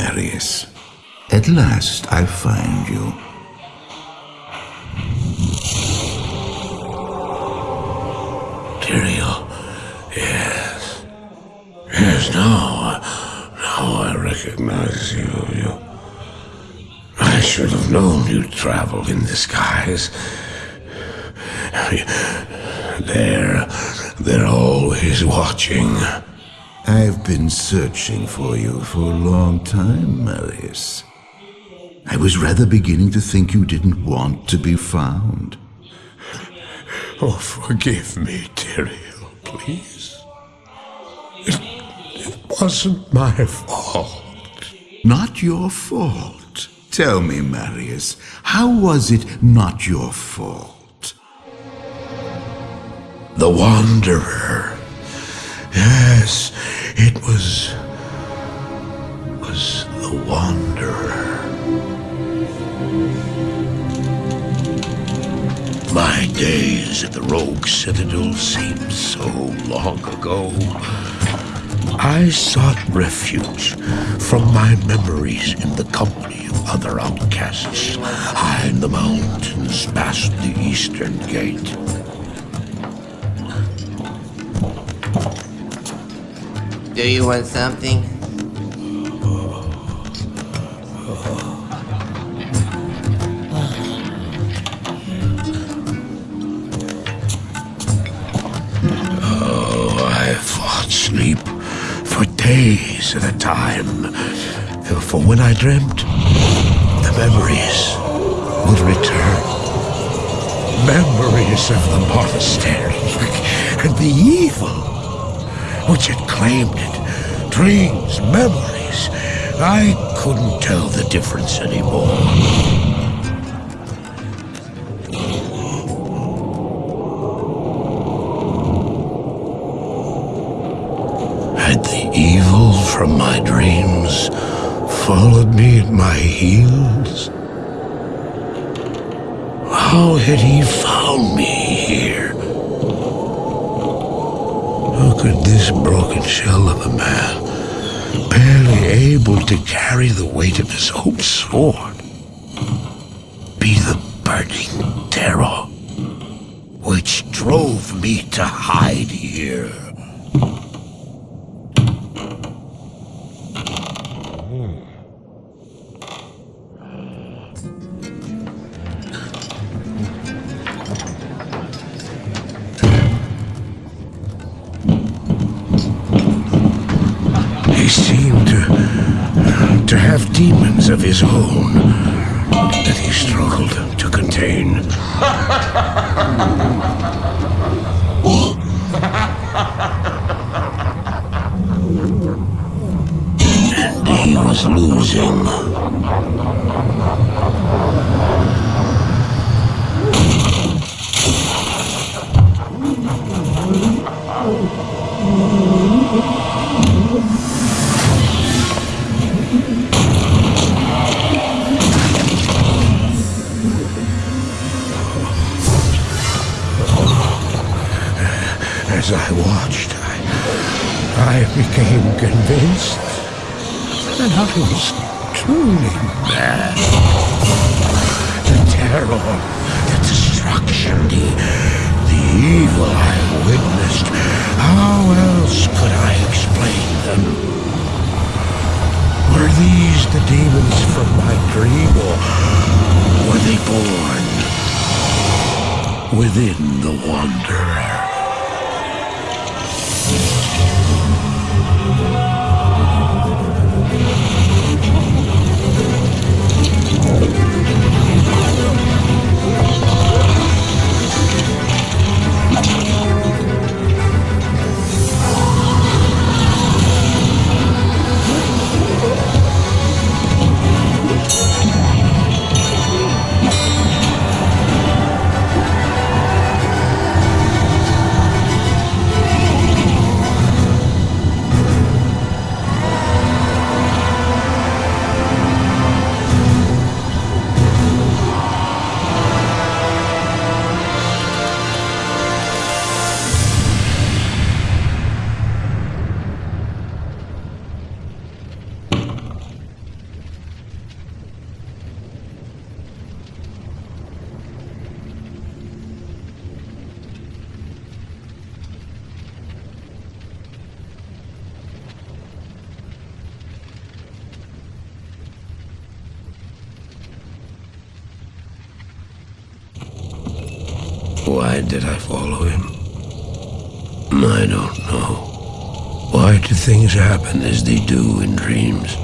Marius, at last I find you. Tyrael, yes. Yes, now, now I recognize you. you. I should have known you'd travel in disguise. They're, they're always watching. I've been searching for you for a long time, Marius. I was rather beginning to think you didn't want to be found. Oh, forgive me, Tyrael, please. It, it wasn't my fault. Not your fault. Tell me, Marius, how was it not your fault? The Wanderer. Yes, it was... was the Wanderer. My days at the Rogue Citadel seem so long ago. I sought refuge from my memories in the company of other outcasts, high in the mountains past the Eastern Gate. Do you want something? Oh, I fought sleep for days at a time. For when I dreamt, the memories would return. Memories of the monastery and the evil which had claimed it. Dreams, memories. I couldn't tell the difference anymore. Had the evil from my dreams followed me at my heels? How had he found me here? How could this broken shell of a man, barely able to carry the weight of his own sword, be the burning terror which drove me to hide here? Demons of his own that he struggled to contain. And he was losing. As I watched, I, I became convinced that I was truly mad. The terror, the destruction, the, the evil I witnessed. How else could I explain them? Were these these the demons from my dream, or were they born within the Wanderer? Why don't know. Why do things happen as they do in dreams?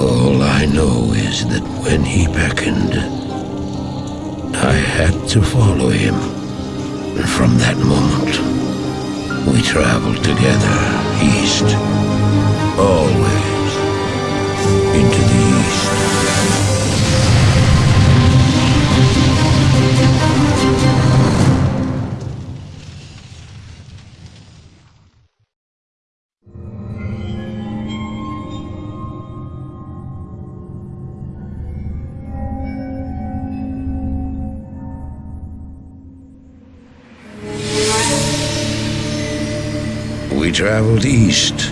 All I know is that when he beckoned, I had to follow him. And from that moment, we traveled together east. Always into the traveled east,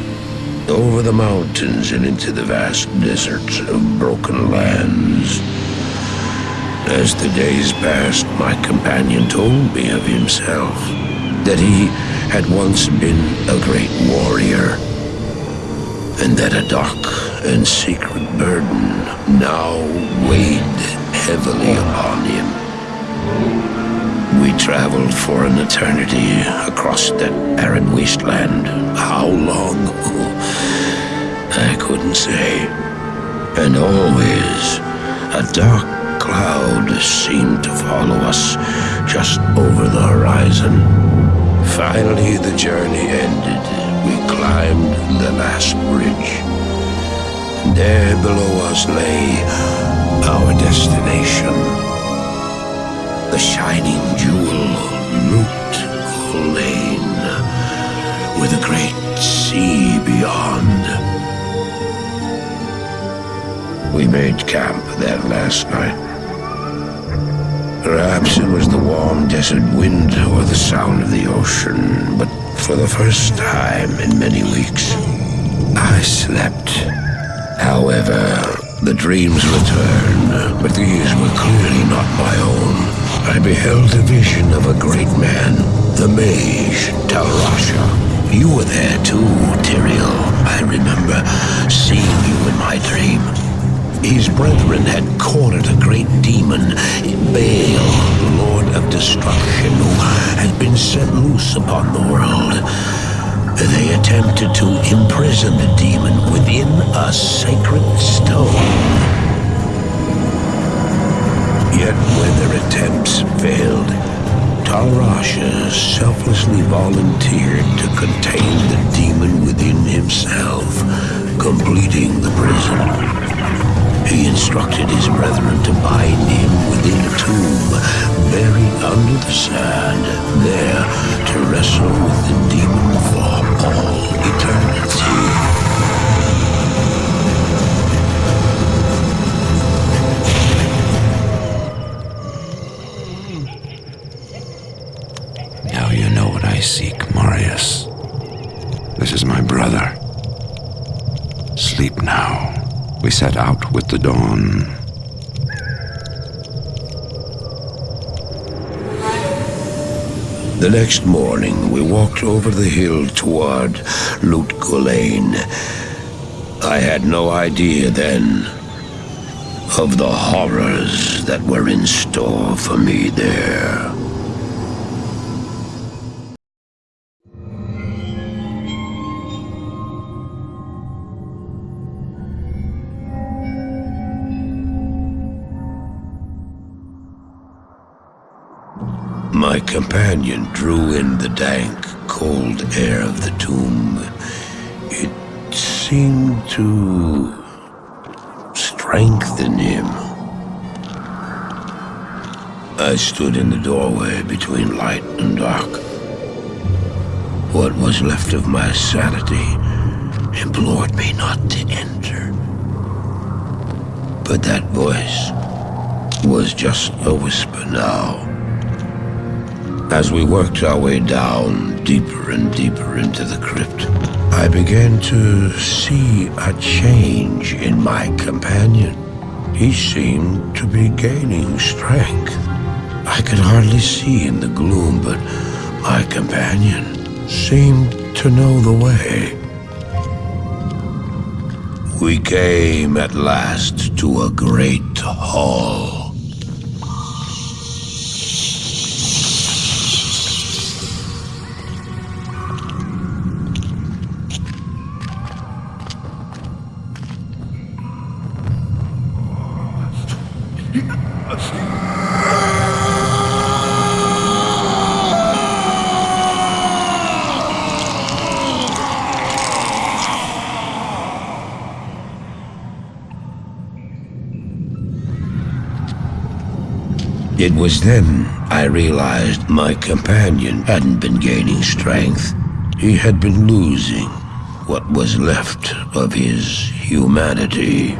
over the mountains and into the vast deserts of broken lands. As the days passed, my companion told me of himself, that he had once been a great warrior, and that a dark and secret burden now weighed heavily upon him. We traveled for an eternity across that arid wasteland. How long? I couldn't say. And always, a dark cloud seemed to follow us just over the horizon. Finally, the journey ended. We climbed the last bridge. There below us lay our destination the shining jewel, Lut Gholein, with a great sea beyond. We made camp there last night. Perhaps it was the warm desert wind or the sound of the ocean, but for the first time in many weeks, I slept. However, the dreams returned, but these were clearly not my own. I beheld a vision of a great man, the mage, Tal Rasha. You were there too, Tyrael. I remember seeing you in my dream. His brethren had cornered a great demon, Baal, Lord of Destruction, who had been set loose upon the world. They attempted to imprison the demon within a sacred stone. Yet when their attempts failed, Tal Rasha selflessly volunteered to contain the demon within himself, completing the prison. He instructed his brethren to bind him within a tomb, buried under the sand, there to wrestle with the demon I seek, Marius. This is my brother. Sleep now. We set out with the dawn. The next morning, we walked over the hill toward Lut Gholein. I had no idea then of the horrors that were in store for me there. Companion drew in the dank, cold air of the tomb. It seemed to strengthen him. I stood in the doorway between light and dark. What was left of my sanity implored me not to enter. But that voice was just a whisper now. As we worked our way down, deeper and deeper into the crypt, I began to see a change in my companion. He seemed to be gaining strength. I could hardly see in the gloom, but my companion seemed to know the way. We came at last to a great hall. It was then I realized my companion hadn't been gaining strength. He had been losing what was left of his humanity.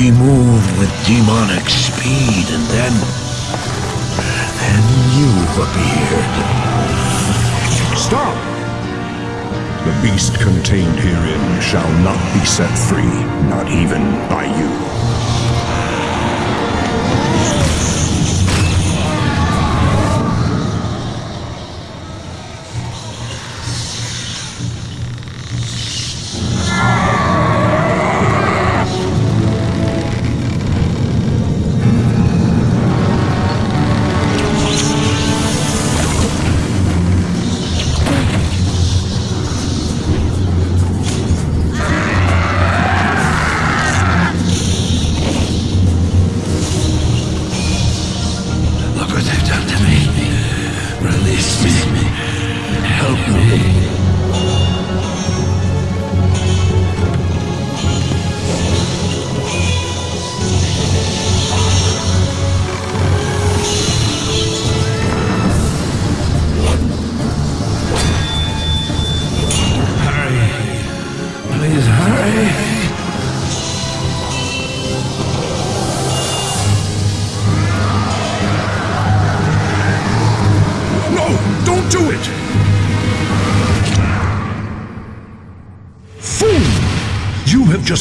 He moved with demonic speed and then... then you appeared. Stop! The beast contained herein shall not be set free, not even by you.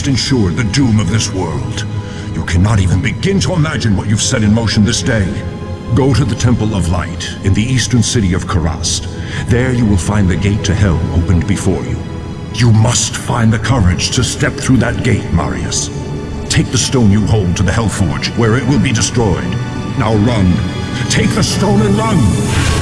Ensured the doom of this world. You cannot even begin to imagine what you've set in motion this day. Go to the Temple of Light in the eastern city of Kurast. There you will find the gate to hell opened before you. You must find the courage to step through that gate, Marius. Take the stone you hold to the Hellforge, where it will be destroyed. Now run. Take the stone and run!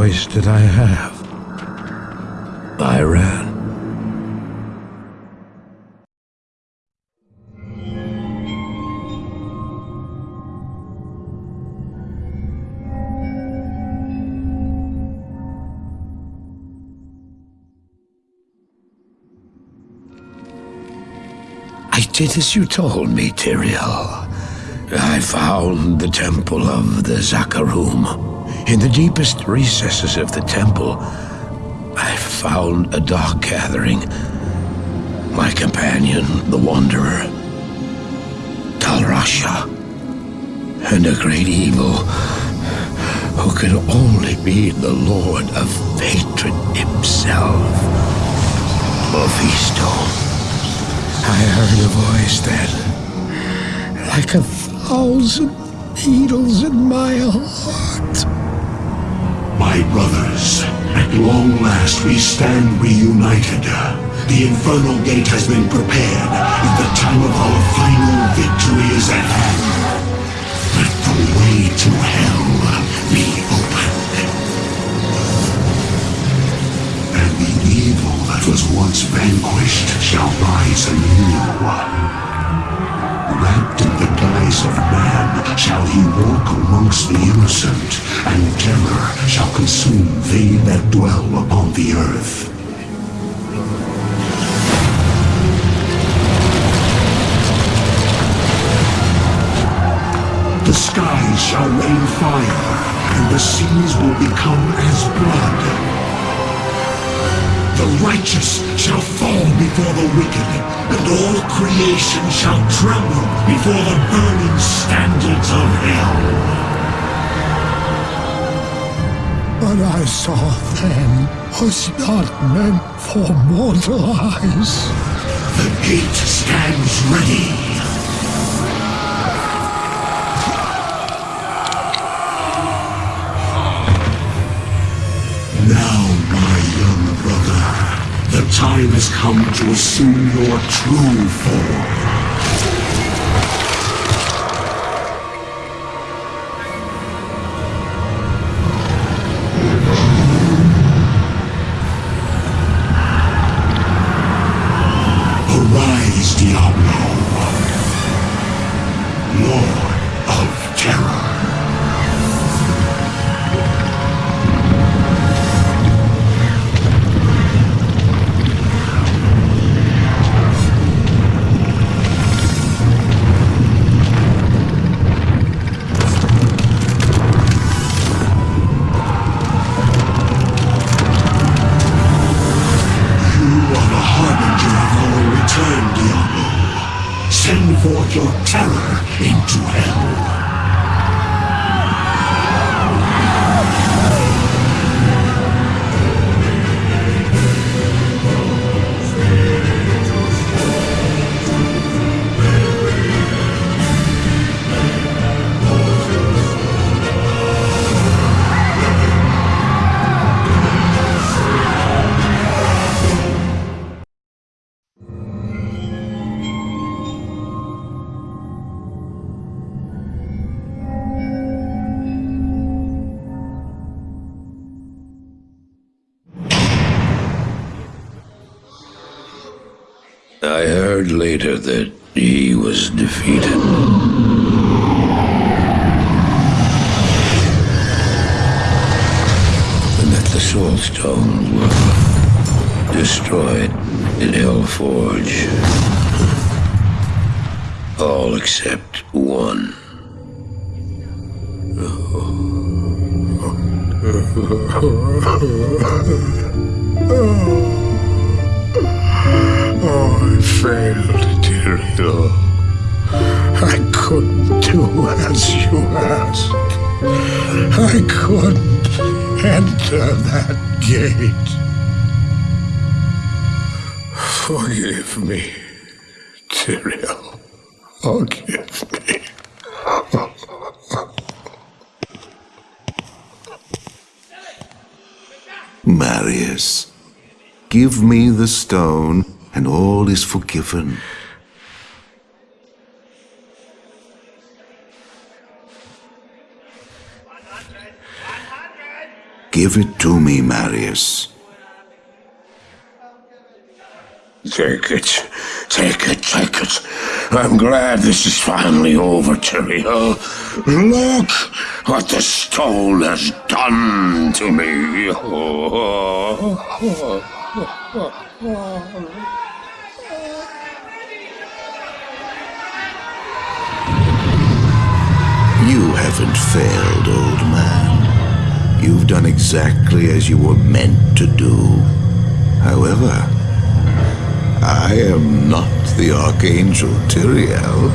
Choice did I have? I ran. I did as you told me, Tyrael. I found the temple of the Zakarum. In the deepest recesses of the temple, I found a dark gathering. my companion, the Wanderer, Tal Rasha, and a great evil who can only be the Lord of Hatred himself, Mephisto. I heard a voice then, like a thousand needles in my heart. My brothers, at long last we stand reunited. The Infernal Gate has been prepared, and the time of our final victory is at hand. Let the way to hell be open. And the evil that was once vanquished shall rise anew. Wrapped in the guise of man shall he walk amongst the innocent, and terror shall consume they that dwell upon the earth. The skies shall rain fire, and the seas will become as blood. The righteous shall fall before the wicked, and all creation shall tremble before the burning standards of hell. What I saw then was not meant for mortal eyes. The gate stands ready. Now, my young brother, the time has come to assume your true form. Later that he was defeated. And that the Soul Stones were destroyed in Hellforge. All except one. Oh, failed, Tyrael. I couldn't do as you asked. I couldn't enter that gate. Forgive me, Tyrael. Forgive me. Marius, give me the stone, and all is forgiven. Give it to me, Marius. Take it. Take it, take it. I'm glad this is finally over, Tyrael. Look what the stone has done to me. haven't failed, old man. You've done exactly as you were meant to do. However, I am not the Archangel Tyrael.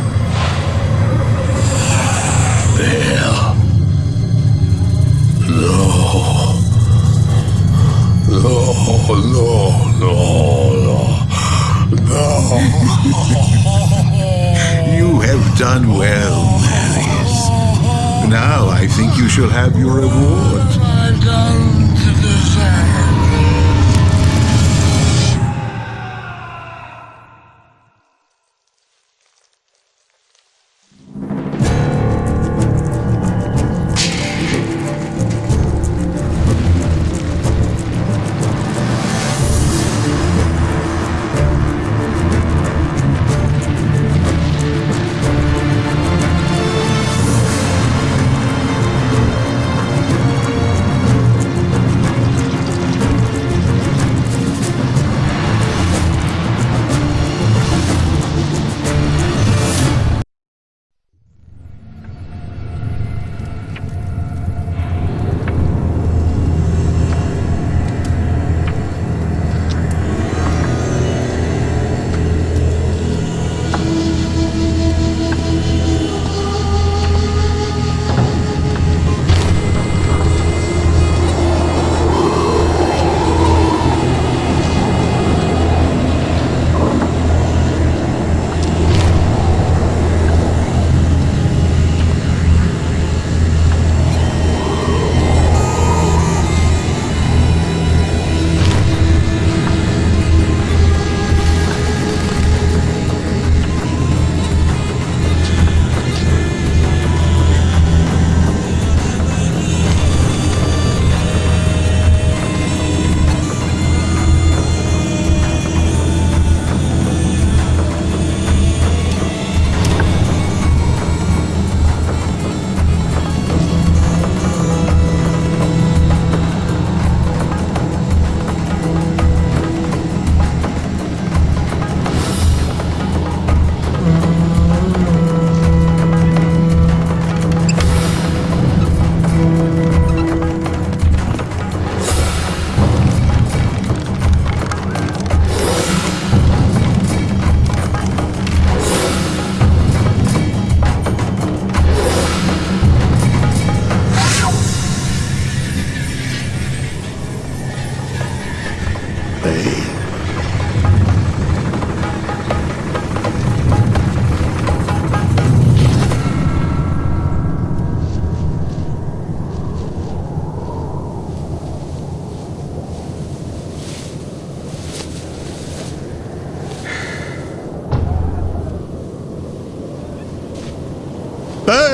No, no, no, no. no. You have done well. Now I think you shall have your reward.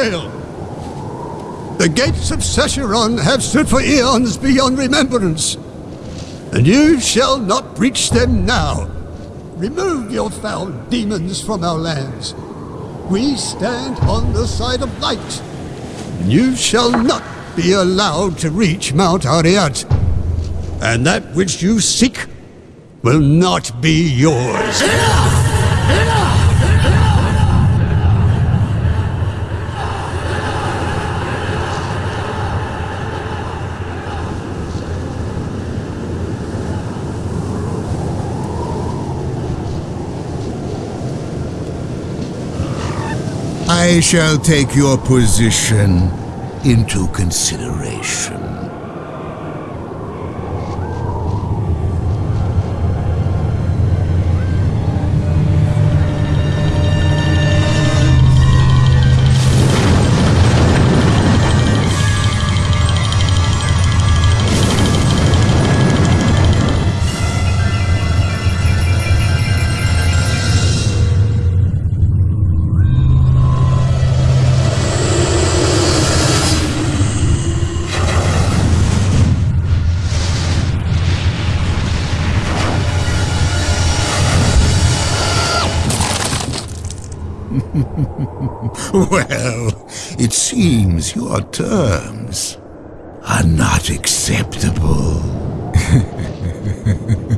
Baal! The gates of Sescheron have stood for eons beyond remembrance, and you shall not breach them now. Remove your foul demons from our lands. We stand on the side of light, and you shall not be allowed to reach Mount Arreat. And that which you seek will not be yours. I shall take your position into consideration. Your terms are not acceptable.